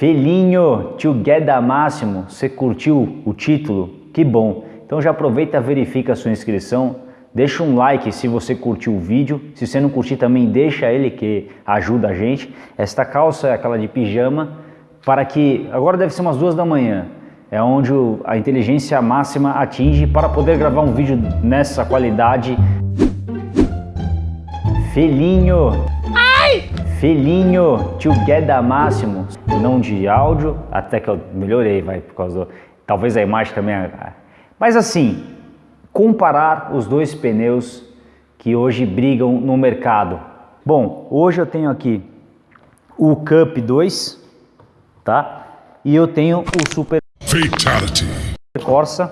Felinho, Together Máximo, você curtiu o título? Que bom! Então já aproveita, verifica a sua inscrição, deixa um like se você curtiu o vídeo, se você não curtir também deixa ele que ajuda a gente. Esta calça é aquela de pijama, para que, agora deve ser umas duas da manhã, é onde a inteligência máxima atinge para poder gravar um vídeo nessa qualidade. Felinho! Felinho, Together Máximo, não de áudio, até que eu melhorei, vai, por causa do... Talvez a imagem também... Mas assim, comparar os dois pneus que hoje brigam no mercado. Bom, hoje eu tenho aqui o Cup 2, tá? E eu tenho o Super Fatality. Corsa.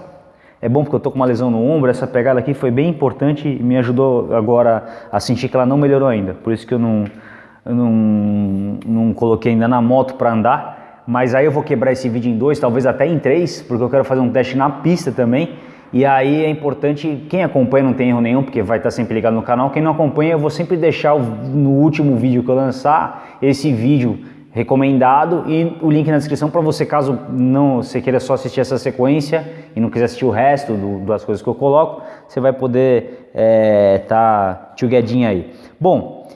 É bom porque eu tô com uma lesão no ombro, essa pegada aqui foi bem importante e me ajudou agora a sentir que ela não melhorou ainda. Por isso que eu não, não, não coloquei ainda na moto para andar. Mas aí eu vou quebrar esse vídeo em dois, talvez até em três, porque eu quero fazer um teste na pista também. E aí é importante, quem acompanha não tem erro nenhum, porque vai estar sempre ligado no canal. Quem não acompanha, eu vou sempre deixar no último vídeo que eu lançar, esse vídeo recomendado e o link na descrição para você, caso não você queira só assistir essa sequência e não quiser assistir o resto do, das coisas que eu coloco, você vai poder é, tá aí. Bom,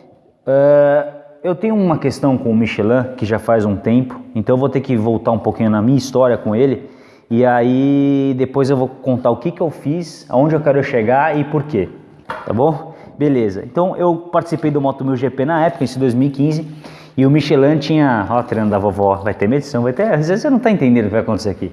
uh, eu tenho uma questão com o Michelin que já faz um tempo, então eu vou ter que voltar um pouquinho na minha história com ele e aí depois eu vou contar o que, que eu fiz, aonde eu quero chegar e por quê, tá bom? Beleza, então eu participei do Moto 1000 GP na época, em 2015, e o Michelin tinha, ó, treino da vovó, vai ter medição, vai ter, às vezes você não está entendendo o que vai acontecer aqui.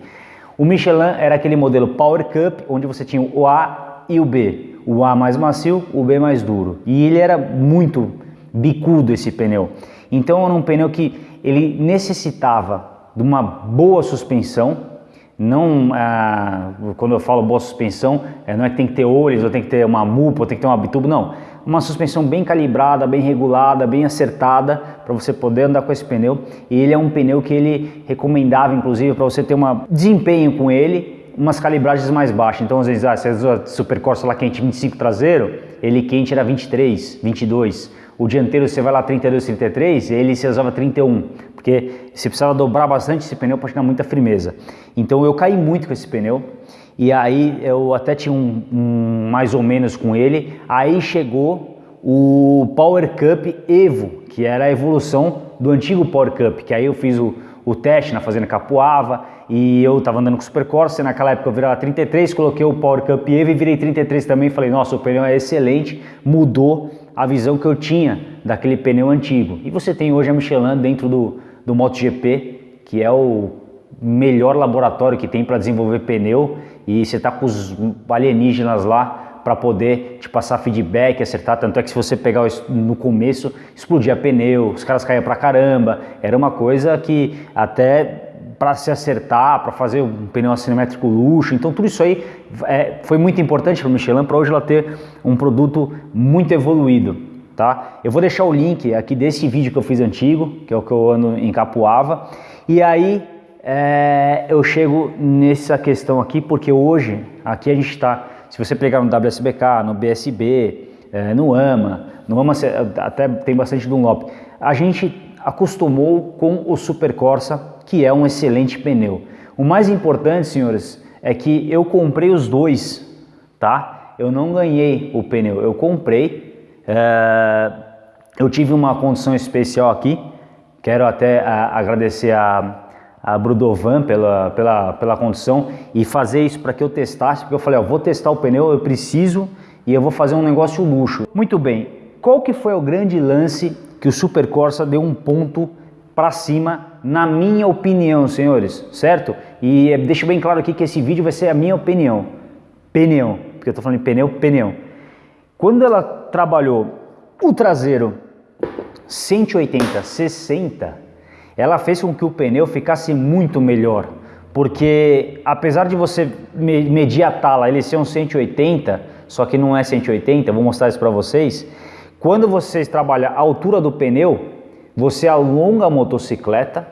O Michelin era aquele modelo Power Cup, onde você tinha o A e o B. O A mais macio, o B mais duro. E ele era muito bicudo esse pneu. Então era um pneu que ele necessitava de uma boa suspensão, não, ah, quando eu falo boa suspensão, é, não é que tem que ter olhos, ou tem que ter uma mupa, ou tem que ter uma bituba, não. Uma suspensão bem calibrada, bem regulada, bem acertada, para você poder andar com esse pneu. E ele é um pneu que ele recomendava, inclusive, para você ter um desempenho com ele, umas calibragens mais baixas. Então, às vezes, ah, você usa Super Corsa lá quente 25 traseiro, ele quente era 23, 22 o dianteiro você vai lá 32, 33, ele se usava 31, porque você precisava dobrar bastante esse pneu para chegar muita firmeza. Então eu caí muito com esse pneu, e aí eu até tinha um, um mais ou menos com ele, aí chegou o Power Cup Evo, que era a evolução do antigo Power Cup, que aí eu fiz o, o teste na fazenda Capuava e eu estava andando com o Super Corsa, naquela época eu virava 33, coloquei o Power Cup Evo e virei 33 também, falei, nossa, o pneu é excelente, mudou a visão que eu tinha daquele pneu antigo. E você tem hoje a Michelin dentro do, do MotoGP, que é o melhor laboratório que tem para desenvolver pneu. E você está com os alienígenas lá para poder te passar feedback, acertar, tanto é que se você pegar no começo, explodia pneu, os caras caíam pra caramba, era uma coisa que até para se acertar, para fazer um pneu assimétrico luxo. Então tudo isso aí é, foi muito importante para a Michelin para hoje ela ter um produto muito evoluído. Tá? Eu vou deixar o link aqui desse vídeo que eu fiz antigo, que é o que eu ando em Capuava. E aí é, eu chego nessa questão aqui, porque hoje, aqui a gente está, se você pegar no WSBK, no BSB, é, no AMA, no AMA até tem bastante Dunlop, a gente acostumou com o Super Corsa que é um excelente pneu. O mais importante, senhores, é que eu comprei os dois, tá? Eu não ganhei o pneu, eu comprei. É... Eu tive uma condição especial aqui. Quero até a, agradecer a, a Brudovan pela, pela, pela condição e fazer isso para que eu testasse, porque eu falei, ó, vou testar o pneu, eu preciso e eu vou fazer um negócio luxo. Muito bem, qual que foi o grande lance que o Super Corsa deu um ponto para cima, na minha opinião, senhores, certo? E deixo bem claro aqui que esse vídeo vai ser a minha opinião. Pneu, porque eu estou falando de pneu, pneu. Quando ela trabalhou o traseiro 180, 60, ela fez com que o pneu ficasse muito melhor. Porque apesar de você medir a tala, ele ser um 180, só que não é 180, eu vou mostrar isso para vocês. Quando vocês trabalham a altura do pneu, você alonga a motocicleta,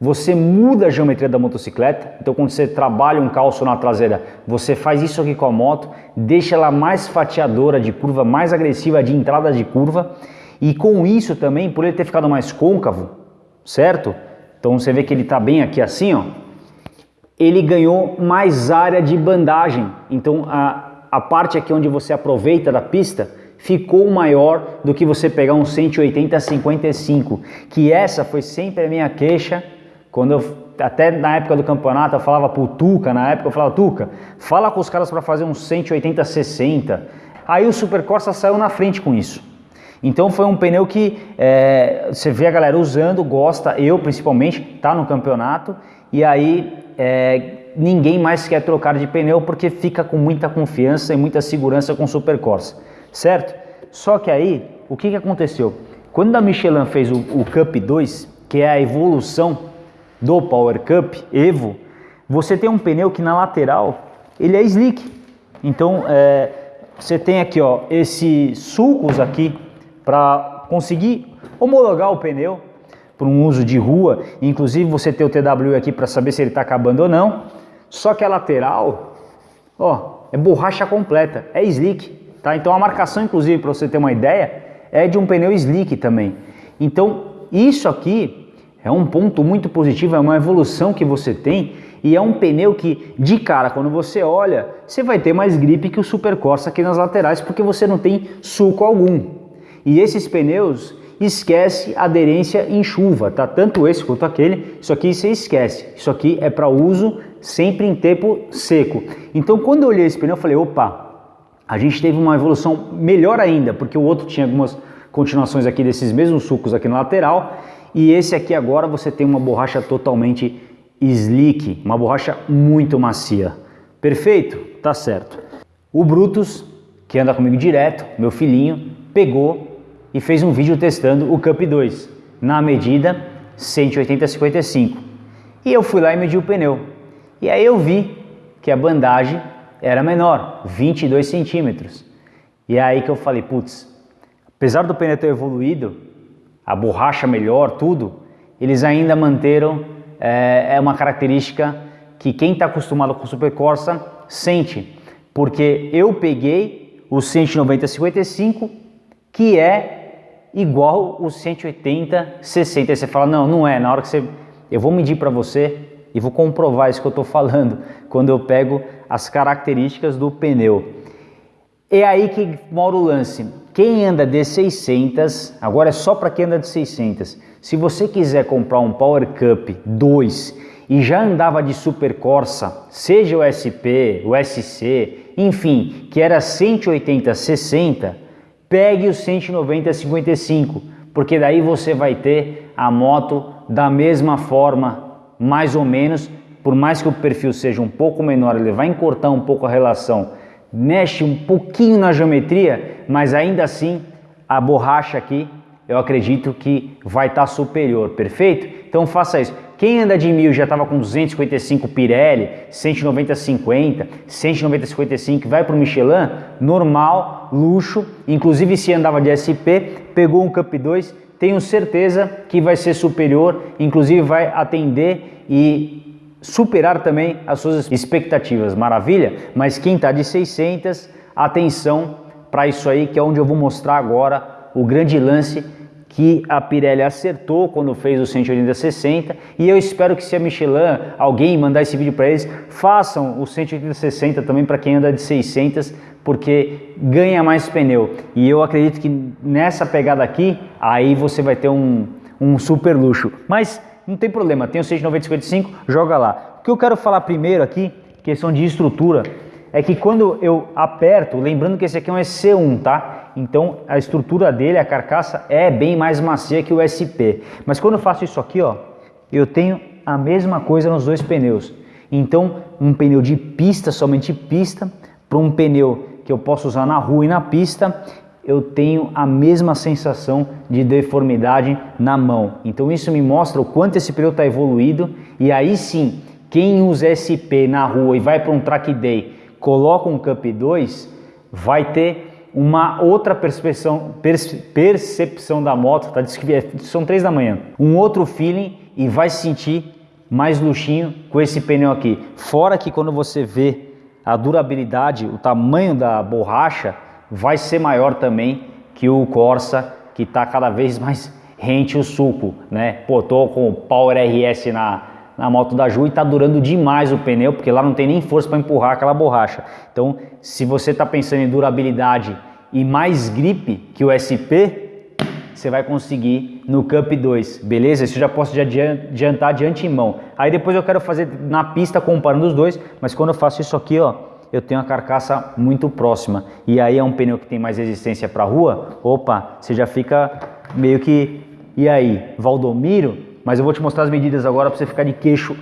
você muda a geometria da motocicleta, então quando você trabalha um calço na traseira, você faz isso aqui com a moto, deixa ela mais fatiadora de curva, mais agressiva de entrada de curva, e com isso também, por ele ter ficado mais côncavo, certo? Então você vê que ele está bem aqui assim, ó. Ele ganhou mais área de bandagem. Então a, a parte aqui onde você aproveita da pista ficou maior do que você pegar um 180-55, que essa foi sempre a minha queixa quando eu, até na época do campeonato eu falava pro Tuca, na época eu falava, Tuca, fala com os caras para fazer um 180-60. Aí o Super Corsa saiu na frente com isso. Então foi um pneu que é, você vê a galera usando, gosta, eu principalmente, tá no campeonato, e aí é, ninguém mais quer trocar de pneu porque fica com muita confiança e muita segurança com o Super Corsa certo? Só que aí, o que, que aconteceu? Quando a Michelin fez o, o Cup 2, que é a evolução do Power Cup Evo, você tem um pneu que na lateral ele é slick. Então é, você tem aqui ó, esses sulcos aqui para conseguir homologar o pneu para um uso de rua. Inclusive você tem o TW aqui para saber se ele está acabando ou não. Só que a lateral, ó, é borracha completa, é slick. Tá? Então a marcação, inclusive, para você ter uma ideia, é de um pneu slick também. Então isso aqui é um ponto muito positivo, é uma evolução que você tem e é um pneu que, de cara, quando você olha, você vai ter mais gripe que o Super Corsa aqui nas laterais, porque você não tem suco algum. E esses pneus, esquece aderência em chuva, tá? Tanto esse quanto aquele, isso aqui você esquece. Isso aqui é para uso sempre em tempo seco. Então quando eu olhei esse pneu, eu falei, opa, a gente teve uma evolução melhor ainda, porque o outro tinha algumas continuações aqui desses mesmos sucos aqui na lateral, e esse aqui agora você tem uma borracha totalmente slick, uma borracha muito macia. Perfeito? Tá certo. O Brutus, que anda comigo direto, meu filhinho, pegou e fez um vídeo testando o Cup 2 na medida 180-55. E eu fui lá e medi o pneu. E aí eu vi que a bandagem era menor, 22 centímetros. E é aí que eu falei, putz, apesar do pneu ter evoluído, a borracha melhor, tudo, eles ainda manteram é, é uma característica que quem está acostumado com Super Corsa sente, porque eu peguei o 190-55, que é igual o 180-60. Aí você fala, não, não é, na hora que você... Eu vou medir para você e vou comprovar isso que eu estou falando quando eu pego as características do pneu. É aí que mora o lance. Quem anda de 600, agora é só para quem anda de 600. Se você quiser comprar um Power Cup 2 e já andava de Super Corsa, seja o SP, o SC, enfim, que era 180 60, pegue o 190 55, porque daí você vai ter a moto da mesma forma, mais ou menos, por mais que o perfil seja um pouco menor, ele vai encurtar um pouco a relação, mexe um pouquinho na geometria, mas ainda assim a borracha aqui eu acredito que vai estar tá superior, perfeito? Então faça isso. Quem anda de 1000 já estava com 255 Pirelli, 190 50, 190 55, vai para o Michelin, normal, luxo, inclusive se andava de SP, pegou um Cup 2, tenho certeza que vai ser superior, inclusive vai atender e superar também as suas expectativas, maravilha? Mas quem está de 600, atenção para isso aí, que é onde eu vou mostrar agora o grande lance que a Pirelli acertou quando fez o 180-60 e eu espero que se a Michelin, alguém mandar esse vídeo para eles, façam o 180-60 também para quem anda de 600, porque ganha mais pneu. E eu acredito que nessa pegada aqui, aí você vai ter um, um super luxo. Mas não tem problema, tem o 69055, joga lá. O que eu quero falar primeiro aqui, questão de estrutura, é que quando eu aperto, lembrando que esse aqui é um EC1, tá? Então a estrutura dele, a carcaça, é bem mais macia que o SP. Mas quando eu faço isso aqui, ó, eu tenho a mesma coisa nos dois pneus. Então um pneu de pista, somente pista, para um pneu que eu posso usar na rua e na pista, eu tenho a mesma sensação de deformidade na mão. Então isso me mostra o quanto esse pneu está evoluído e aí sim, quem usa SP na rua e vai para um track day, coloca um Cup 2, vai ter uma outra percepção, percepção da moto, tá? são três da manhã, um outro feeling e vai sentir mais luxinho com esse pneu aqui. Fora que quando você vê a durabilidade, o tamanho da borracha, vai ser maior também que o Corsa, que está cada vez mais rente o suco, né? Pô, tô com o Power RS na, na moto da Ju e tá durando demais o pneu, porque lá não tem nem força para empurrar aquela borracha. Então, se você está pensando em durabilidade e mais grip que o SP, você vai conseguir no Cup 2, beleza? Isso eu já posso adiantar de antemão. Aí depois eu quero fazer na pista comparando os dois, mas quando eu faço isso aqui, ó, eu tenho a carcaça muito próxima. E aí é um pneu que tem mais resistência para rua, opa, você já fica meio que... E aí, Valdomiro? Mas eu vou te mostrar as medidas agora para você ficar de queixo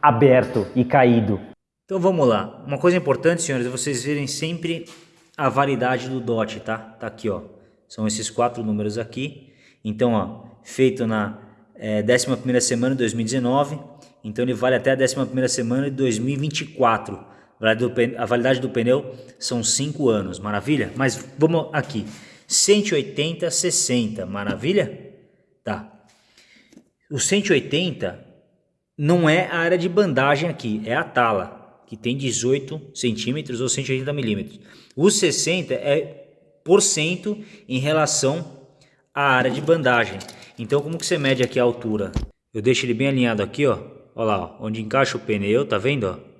aberto e caído. Então vamos lá. Uma coisa importante, senhores, é vocês verem sempre a validade do DOT, tá? Tá aqui, ó. São esses quatro números aqui. Então, ó, feito na é, 11ª semana de 2019. Então ele vale até a 11ª semana de 2024. A validade do pneu são 5 anos, maravilha? Mas vamos aqui, 180, 60, maravilha? Tá. O 180 não é a área de bandagem aqui, é a tala, que tem 18 centímetros ou 180 milímetros. O 60 é por cento em relação à área de bandagem. Então como que você mede aqui a altura? Eu deixo ele bem alinhado aqui, ó. Olha lá, ó, onde encaixa o pneu, tá vendo, ó?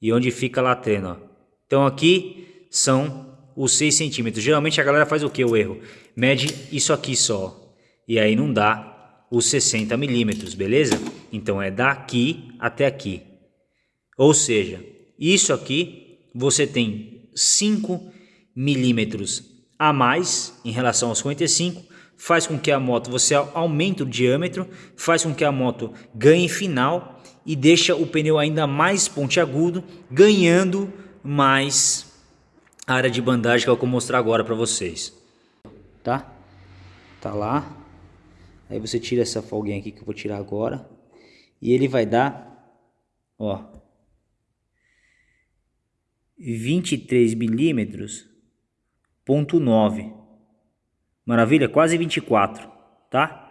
E onde fica a latrena, ó. Então aqui são os 6 centímetros. Geralmente a galera faz o que o erro? Mede isso aqui só. E aí não dá os 60 milímetros, beleza? Então é daqui até aqui. Ou seja, isso aqui você tem 5 milímetros a mais em relação aos 55, faz com que a moto você aumente o diâmetro, faz com que a moto ganhe final e deixa o pneu ainda mais pontiagudo, ganhando mais área de bandagem que eu vou mostrar agora para vocês. Tá? Tá lá. Aí você tira essa folguinha aqui que eu vou tirar agora. E ele vai dar, ó, 23 milímetros 0,9. Maravilha? Quase 24, tá?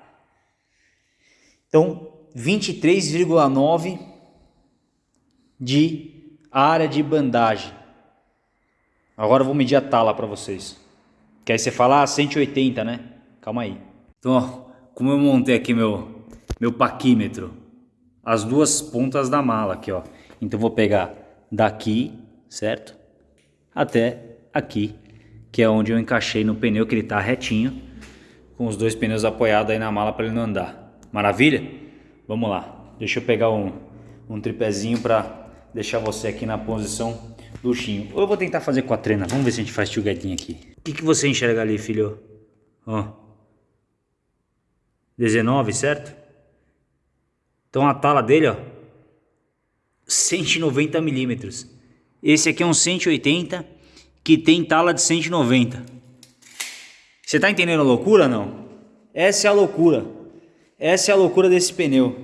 Então, 23,9 de área de bandagem. Agora eu vou medir a tala para vocês. Que aí você fala, ah, 180, né? Calma aí. Então, ó, como eu montei aqui meu, meu paquímetro, as duas pontas da mala aqui, ó. Então, vou pegar daqui, certo? Até aqui que é onde eu encaixei no pneu que ele está retinho, com os dois pneus apoiados aí na mala para ele não andar. Maravilha? Vamos lá, deixa eu pegar um, um tripézinho para deixar você aqui na posição do chinho. Ou eu vou tentar fazer com a trena, vamos ver se a gente faz tio aqui. O que, que você enxerga ali, filho? Ó. 19, certo? Então a tala dele, ó, 190 milímetros. Esse aqui é um 180 que tem tala de 190. Você está entendendo a loucura não? Essa é a loucura. Essa é a loucura desse pneu.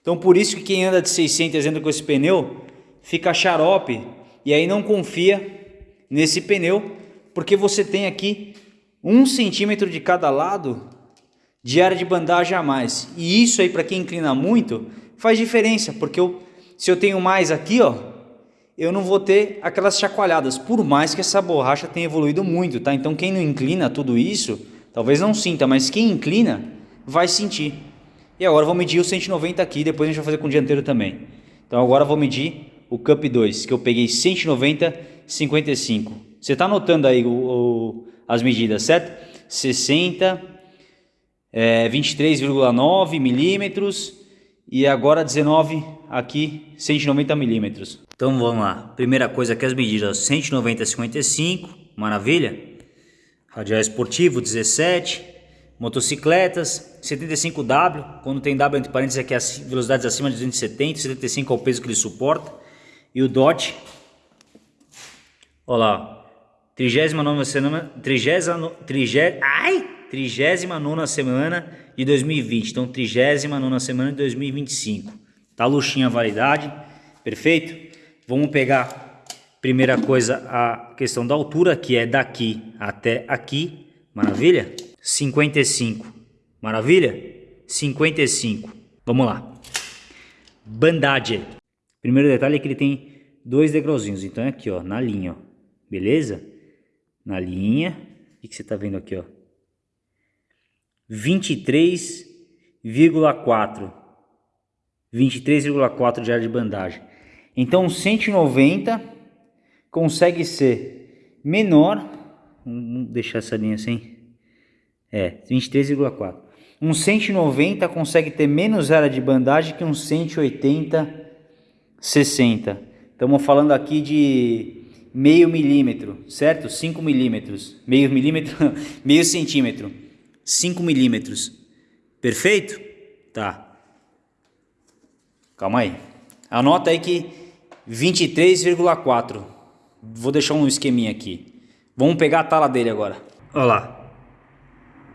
Então por isso que quem anda de 600 anda com esse pneu fica xarope e aí não confia nesse pneu porque você tem aqui um centímetro de cada lado de área de bandagem a mais. E isso aí para quem inclina muito faz diferença porque eu, se eu tenho mais aqui ó eu não vou ter aquelas chacoalhadas, por mais que essa borracha tenha evoluído muito, tá? Então quem não inclina tudo isso, talvez não sinta, mas quem inclina vai sentir. E agora vou medir o 190 aqui, depois a gente vai fazer com o dianteiro também. Então agora vou medir o Cup 2, que eu peguei 190, 55. Você está anotando aí o, o, as medidas, certo? 60, é, 23,9 milímetros e agora 19 aqui 190 milímetros. Então vamos lá. Primeira coisa aqui as medidas 190 55, maravilha. Radial esportivo 17, motocicletas 75W, quando tem W entre parênteses aqui as velocidades acima de 270, 75 é o peso que ele suporta. E o DOT, olha lá, 39 semana, 30, 30, ai, 39 semana de 2020, então 39 semana de 2025. Tá luxinha a validade, perfeito? Vamos pegar, primeira coisa, a questão da altura, que é daqui até aqui, maravilha? 55, maravilha? 55, vamos lá. Bandagem. Primeiro detalhe é que ele tem dois degrauzinhos, então é aqui, ó, na linha, ó, beleza? Na linha, o que, que você tá vendo aqui, ó? 23,4. 23,4 de área de bandagem. Então 190 consegue ser menor, vamos deixar essa linha assim, é 23,4. Um 190 consegue ter menos área de bandagem que um 180 60. Estamos falando aqui de meio milímetro, certo? 5 milímetros, meio milímetro, meio centímetro, 5 milímetros. Perfeito? Tá. Calma aí. Anota aí que 23,4. Vou deixar um esqueminha aqui. Vamos pegar a tala dele agora. Olha lá.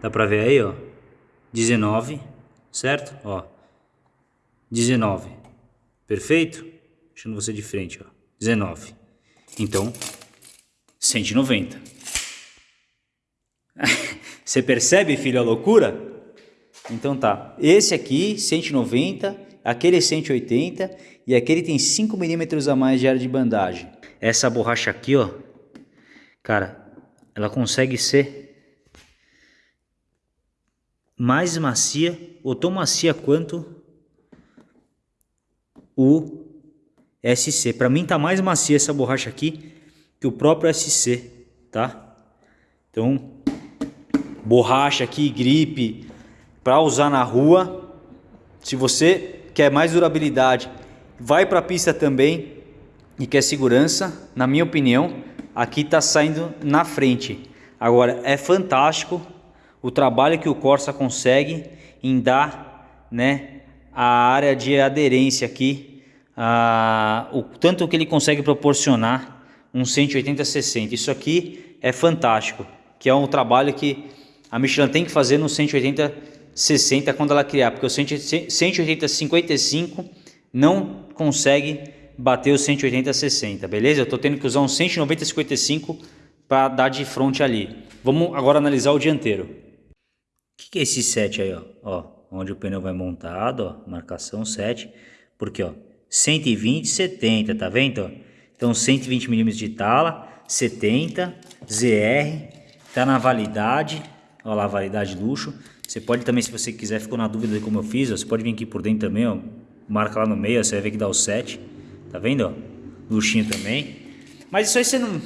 Dá pra ver aí, ó. 19, certo? Ó. 19. Perfeito? Deixando você de frente, ó. 19. Então, 190. você percebe, filho, a loucura? Então tá. Esse aqui, 190, aquele é 180 e aquele tem 5 milímetros a mais de área de bandagem. Essa borracha aqui, ó, cara, ela consegue ser mais macia ou tão macia quanto o SC. Para mim tá mais macia essa borracha aqui que o próprio SC, tá? Então, borracha aqui, gripe, para usar na rua. Se você quer mais durabilidade, vai para a pista também e quer segurança, na minha opinião, aqui está saindo na frente. Agora, é fantástico o trabalho que o Corsa consegue em dar né, a área de aderência aqui ah, o tanto que ele consegue proporcionar um 180-60. Isso aqui é fantástico, que é um trabalho que a Michelin tem que fazer no 180-60 quando ela criar, porque o 180-55 não consegue bater o 180-60, beleza? Eu estou tendo que usar um 190-55 para dar de frente ali. Vamos agora analisar o dianteiro. Que, que, é esse 7 aí, ó? ó? Onde o pneu vai montado, ó, marcação 7, porque ó, 120, 70, tá vendo? Então 120 milímetros de tala, 70, ZR, tá na validade, olha lá validade luxo. Você pode também, se você quiser, ficou na dúvida de como eu fiz, ó, você pode vir aqui por dentro também, ó, marca lá no meio, ó, você vai ver que dá o 7, tá vendo? Ó? Luxinho também. Mas isso aí você não...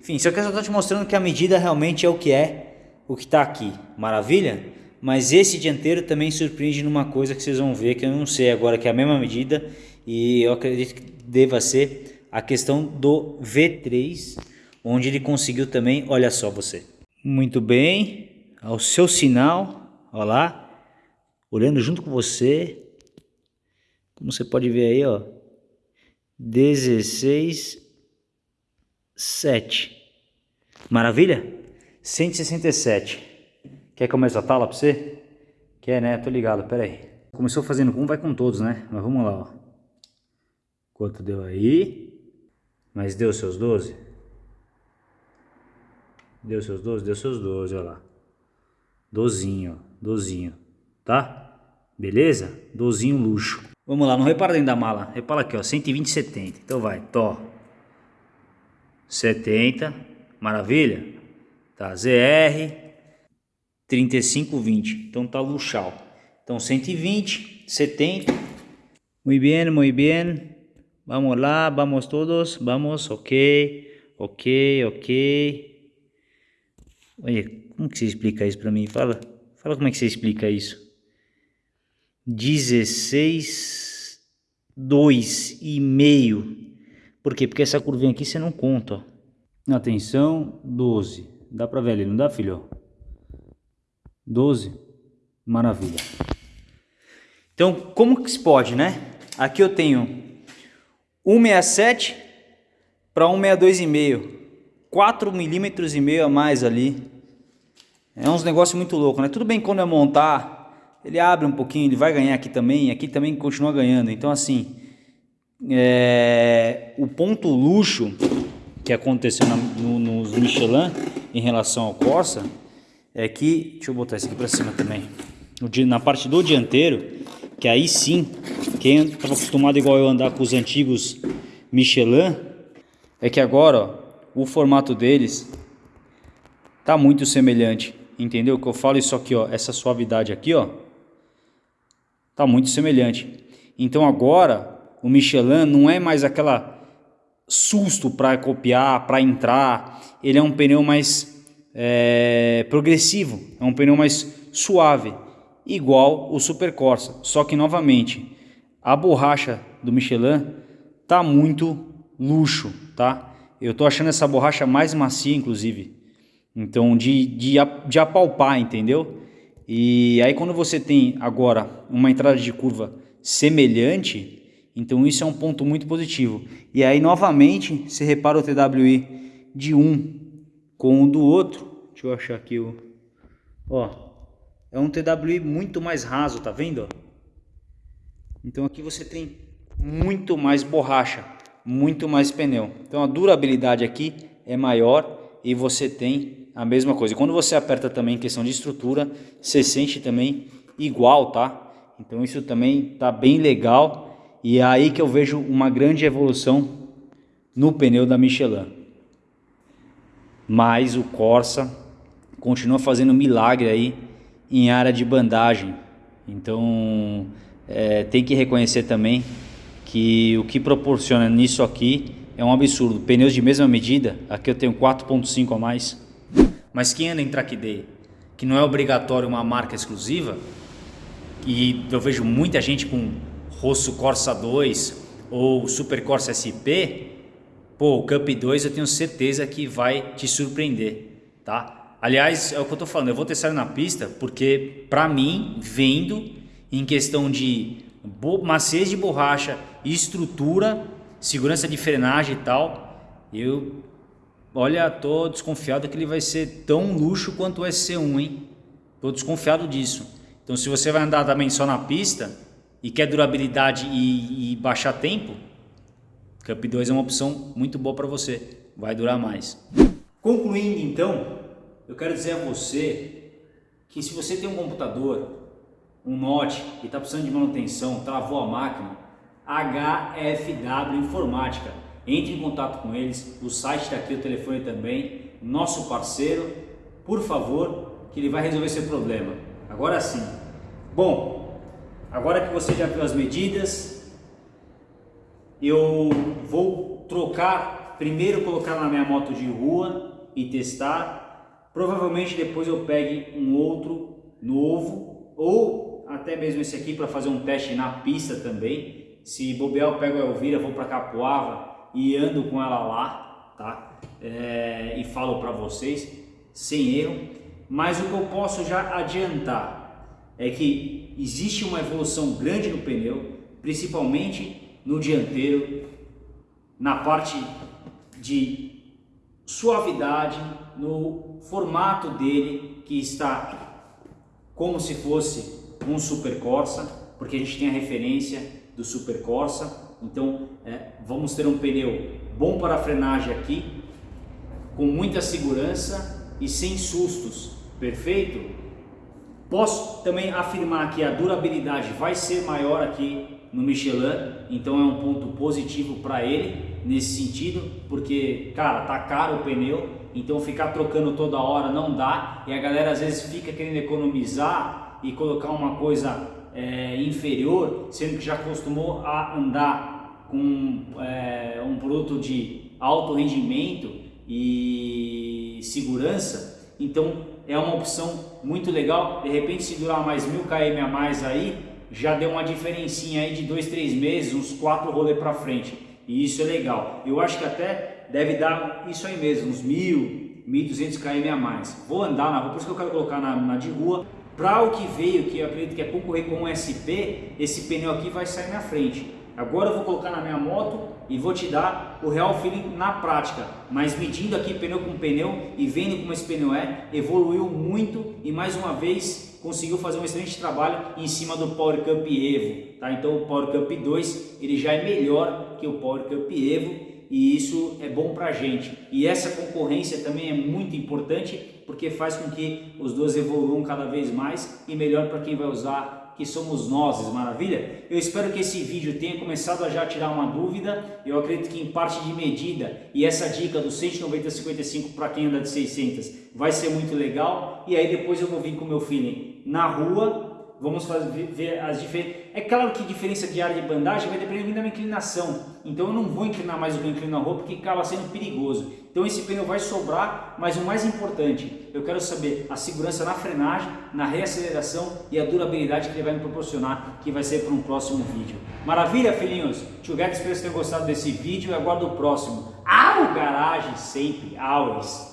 Enfim, só que eu só tô te mostrando que a medida realmente é o que é, o que tá aqui. Maravilha? Mas esse dianteiro também surpreende numa coisa que vocês vão ver, que eu não sei agora, que é a mesma medida e eu acredito que deva ser a questão do V3, onde ele conseguiu também, olha só você. Muito bem, ao seu sinal, olha lá, olhando junto com você, como você pode ver aí, ó, 16, 7. Maravilha? 167. Quer que eu comece a tala pra você? Quer, né? Tô ligado, pera aí. Começou fazendo com um, vai com todos, né? Mas vamos lá, ó. Quanto deu aí? Mas deu seus 12? Deu seus 12? Deu seus 12, olha lá. Dozinho, dozinho, tá? Beleza? Dozinho luxo. Vamos lá, não repara dentro da mala. Repara aqui, ó, 120, 70. Então vai, to. 70, maravilha? Tá, ZR, 35, 20. Então tá luxal. Então 120, 70. Muy bien, muy bien. Vamos lá, vamos todos, vamos, ok, ok, ok. Olha, como que você explica isso para mim? Fala, fala como é que você explica isso. 16, 2 e meio. Por quê? Porque essa curvinha aqui você não conta, ó. Atenção, 12. Dá para ver ali, não dá, filho? 12. Maravilha. Então, como que se pode, né? Aqui eu tenho 167 para 162,5. 4 milímetros e meio a mais ali. É uns negócio muito louco, né? Tudo bem quando eu montar, ele abre um pouquinho, ele vai ganhar aqui também, aqui também continua ganhando. Então assim, é... o ponto luxo que aconteceu na, no, nos Michelin em relação ao Corsa é que, deixa eu botar isso aqui para cima também, na parte do dianteiro, que aí sim, quem estava acostumado igual eu andar com os antigos Michelin, é que agora ó, o formato deles tá muito semelhante. entendeu? Que eu falo isso aqui, ó, essa suavidade aqui, ó, tá muito semelhante. Então agora o Michelin não é mais aquela susto para copiar, para entrar. Ele é um pneu mais é, progressivo, é um pneu mais suave, igual o Super Corsa. Só que novamente a borracha do Michelin tá muito luxo, tá? Eu tô achando essa borracha mais macia, inclusive. Então, de, de, de apalpar, entendeu? E aí quando você tem agora uma entrada de curva semelhante, então isso é um ponto muito positivo. E aí novamente, você repara o TWI de um com o do outro. Deixa eu achar aqui o... Ó, é um TWI muito mais raso, tá vendo? Então aqui você tem muito mais borracha, muito mais pneu. Então a durabilidade aqui é maior e você tem a mesma coisa. Quando você aperta também em questão de estrutura, você sente também igual, tá? Então isso também tá bem legal e é aí que eu vejo uma grande evolução no pneu da Michelin. Mas o Corsa continua fazendo milagre aí em área de bandagem. Então é, tem que reconhecer também que o que proporciona nisso aqui é um absurdo. Pneus de mesma medida, aqui eu tenho 4.5 a mais. Mas quem anda em track day, que não é obrigatório uma marca exclusiva, e eu vejo muita gente com Rosso Corsa 2 ou Super Corsa SP, pô, o Cup 2 eu tenho certeza que vai te surpreender, tá? Aliás, é o que eu tô falando, eu vou testar na pista porque para mim, vendo em questão de maciez de borracha, estrutura, segurança de frenagem e tal, eu olha, tô desconfiado que ele vai ser tão luxo quanto o SC1, hein? Tô desconfiado disso. Então se você vai andar também só na pista e quer durabilidade e, e baixar tempo, Cup 2 é uma opção muito boa para você, vai durar mais. Concluindo então, eu quero dizer a você que se você tem um computador, um Note e está precisando de manutenção, travou a máquina, HFW Informática. Entre em contato com eles, o site está aqui, o telefone também, nosso parceiro, por favor, que ele vai resolver seu problema. Agora sim. Bom, agora que você já viu as medidas, eu vou trocar, primeiro colocar na minha moto de rua e testar. Provavelmente depois eu pegue um outro novo ou até mesmo esse aqui para fazer um teste na pista também. Se bobear eu pego a Elvira, vou para Capoava e ando com ela lá, tá? É, e falo para vocês sem erro. Mas o que eu posso já adiantar é que existe uma evolução grande no pneu, principalmente no dianteiro, na parte de suavidade, no formato dele que está como se fosse um Super Corsa, porque a gente tem a referência do Super Corsa. Então é, vamos ter um pneu bom para a frenagem aqui, com muita segurança e sem sustos perfeito, posso também afirmar que a durabilidade vai ser maior aqui no Michelin, então é um ponto positivo para ele nesse sentido, porque cara, tá caro o pneu, então ficar trocando toda hora não dá e a galera às vezes fica querendo economizar e colocar uma coisa é, inferior, sendo que já acostumou a andar com é, um produto de alto rendimento e segurança, então é uma opção muito legal. De repente, se durar mais mil km a mais aí, já deu uma diferencinha aí de dois, três meses, uns quatro rolês para frente. E isso é legal. Eu acho que até deve dar isso aí mesmo, uns mil, mil duzentos km a mais. Vou andar na rua, por isso que eu quero colocar na, na de rua. Para o que veio, que eu acredito que é concorrer com um SP, esse pneu aqui vai sair na frente. Agora eu vou colocar na minha moto e vou te dar o real feeling na prática. Mas medindo aqui pneu com pneu e vendo como esse pneu é, evoluiu muito e mais uma vez conseguiu fazer um excelente trabalho em cima do Power Cup Evo. Tá? Então o Power Cup 2 ele já é melhor que o Power Cup Evo e isso é bom para a gente. E essa concorrência também é muito importante porque faz com que os dois evoluam cada vez mais e melhor para quem vai usar que somos nós, maravilha? Eu espero que esse vídeo tenha começado a já tirar uma dúvida, eu acredito que em parte de medida, e essa dica do 190-55 para quem anda de 600 vai ser muito legal, e aí depois eu vou vir com o meu feeling na rua, vamos fazer, ver as diferenças. É claro que diferença de área de bandagem vai depender da minha inclinação. Então eu não vou inclinar mais do que eu inclino a rua porque acaba sendo perigoso. Então esse pneu vai sobrar, mas o mais importante, eu quero saber a segurança na frenagem, na reaceleração e a durabilidade que ele vai me proporcionar, que vai ser para um próximo vídeo. Maravilha, filhinhos? Tio Guedes, espero que vocês tenham gostado desse vídeo e aguardo o próximo. Ao garagem sempre, always!